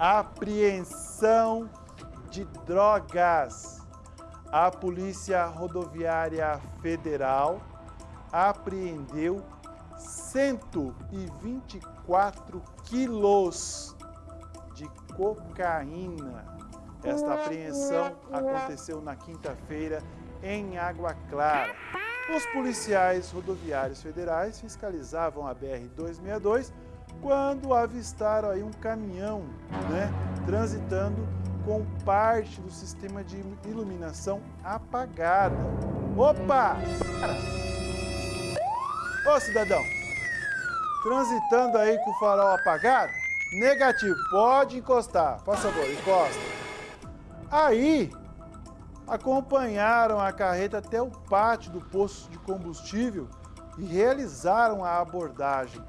Apreensão de drogas. A Polícia Rodoviária Federal apreendeu 124 quilos de cocaína. Esta apreensão aconteceu na quinta-feira em Água Clara. Os policiais rodoviários federais fiscalizavam a BR-262 quando avistaram aí um caminhão né, transitando com parte do sistema de iluminação apagada. Opa! Ô cidadão, transitando aí com o farol apagado? Negativo, pode encostar, por favor, encosta. Aí, acompanharam a carreta até o pátio do posto de combustível e realizaram a abordagem.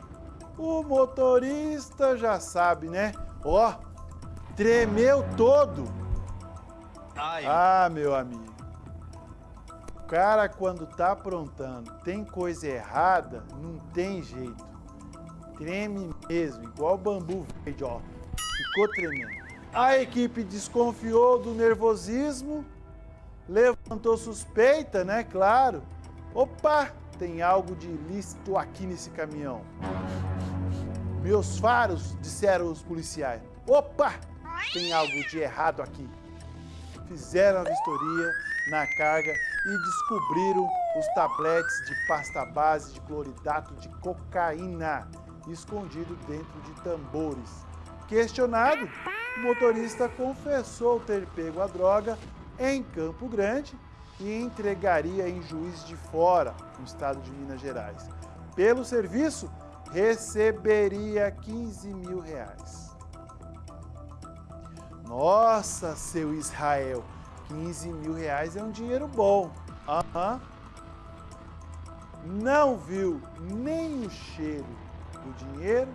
O motorista já sabe, né? Ó, tremeu todo. Ai. Ah, meu amigo. O cara, quando tá aprontando, tem coisa errada, não tem jeito. Treme mesmo, igual bambu verde, ó. Ficou tremendo. A equipe desconfiou do nervosismo levantou suspeita, né? Claro. Opa, tem algo de ilícito aqui nesse caminhão. Meus faros, disseram os policiais. Opa, tem algo de errado aqui. Fizeram a vistoria na carga e descobriram os tabletes de pasta base de cloridato de cocaína escondido dentro de tambores. Questionado, o motorista confessou ter pego a droga em Campo Grande e entregaria em Juiz de Fora, no estado de Minas Gerais. Pelo serviço, receberia 15 mil reais. Nossa, seu Israel, 15 mil reais é um dinheiro bom. Uhum. Não viu nem o cheiro do dinheiro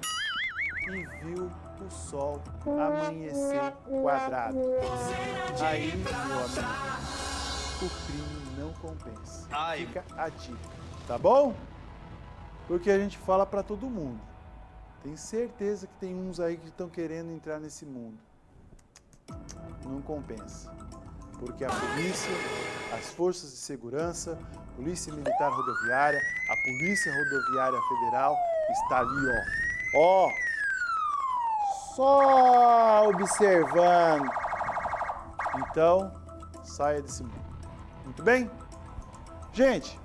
e viu o sol amanhecer quadrado. Aí, meu amigo, o crime não compensa. Fica a dica, tá bom? Porque a gente fala para todo mundo. Tenho certeza que tem uns aí que estão querendo entrar nesse mundo. Não compensa. Porque a polícia, as forças de segurança, Polícia Militar Rodoviária, a Polícia Rodoviária Federal está ali, ó. Ó, só observando. Então, saia desse mundo. Muito bem? Gente,